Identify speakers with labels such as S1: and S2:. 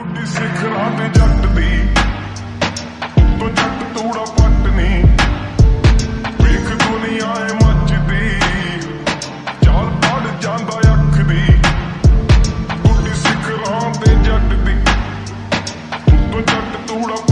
S1: ਗੁੱਡੀ ਸਿਖਰਾਂ ਤੇ ਜੱਟ ਦੀ। ਉਤੋਂ ਜੱਟ, ਤੂੜਾ ਪੱਟ ਨਹੀਂ ਵੇਖ ਦੁਨੀਆ ਏ ਮੱਚਦੀ ਚਾਲ ਪੜ ਜਾਂਦਾ ਅੱਖ ਦੀ। ਗੁੱਡੀ ਸਿਖਰਾਂ ਤੇ ਜੱਟ ਦੀ। ਉਤੋਂ ਜੱਟ, ਤੂੜਾ